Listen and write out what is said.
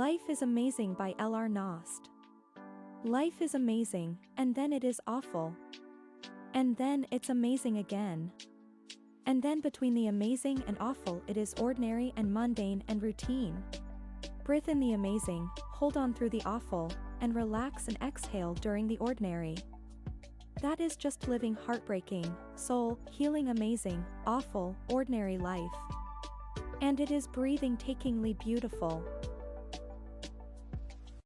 Life is Amazing by L.R. Knost. Life is amazing, and then it is awful. And then it's amazing again. And then between the amazing and awful it is ordinary and mundane and routine. Breathe in the amazing, hold on through the awful, and relax and exhale during the ordinary. That is just living heartbreaking, soul, healing amazing, awful, ordinary life. And it is breathing takingly beautiful.